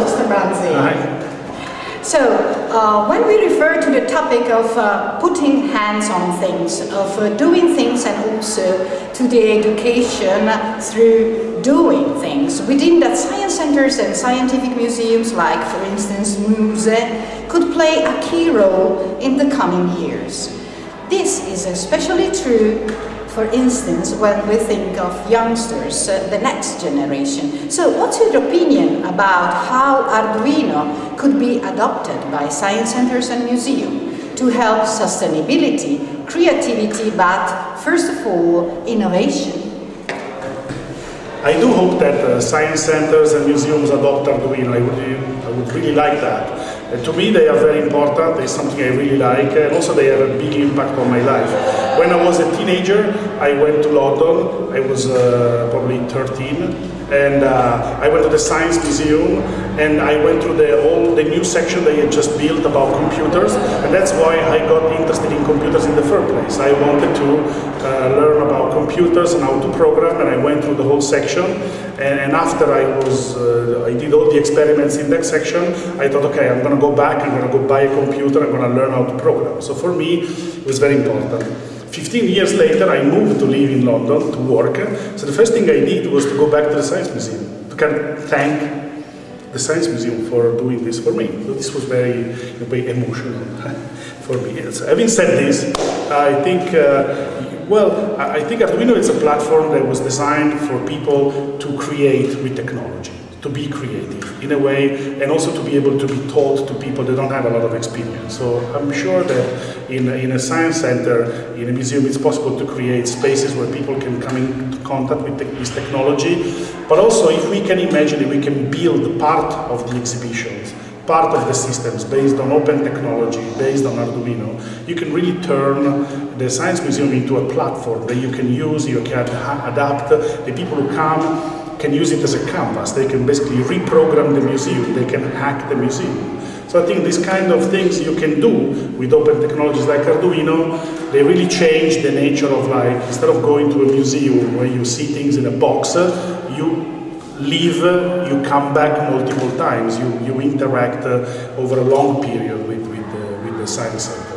Mr. Hi. So, uh, when we refer to the topic of uh, putting hands on things, of uh, doing things and also to the education through doing things, within that science centers and scientific museums like, for instance, MUSE, could play a key role in the coming years. This is especially true for instance, when we think of youngsters, uh, the next generation. So what's your opinion about how Arduino could be adopted by science centers and museums to help sustainability, creativity, but first of all, innovation? I do hope that uh, science centers and museums adopt Arduino. I would, I would really like that. Uh, to me, they are very important. It's something I really like, and also they have a big impact on my life. When I was a teenager, I went to London. I was uh, probably 13, and uh, I went to the Science Museum and I went through the whole the new section they had just built about computers and that's why I got interested in computers in the first place. I wanted to uh, learn computers and how to program and I went through the whole section and, and after I was uh, I did all the experiments in that section I thought okay I'm gonna go back I'm gonna go buy a computer I'm gonna learn how to program. So for me it was very important. 15 years later, I moved to live in London to work. So the first thing I did was to go back to the Science Museum to kind of thank the Science Museum for doing this for me. So this was very, very emotional for me. Having said this, I think, uh, well, I think Arduino is a platform that was designed for people to create with technology to be creative in a way and also to be able to be taught to people that don't have a lot of experience. So I'm sure that in, in a science center, in a museum, it's possible to create spaces where people can come into contact with this technology, but also if we can imagine that we can build part of the exhibitions, part of the systems based on open technology, based on Arduino, you can really turn the Science Museum into a platform that you can use, you can adapt, the people who come can use it as a canvas. They can basically reprogram the museum. They can hack the museum. So I think these kind of things you can do with open technologies like Arduino, they really change the nature of like, instead of going to a museum where you see things in a box, you leave, you come back multiple times, you, you interact uh, over a long period with, with, uh, with the science center.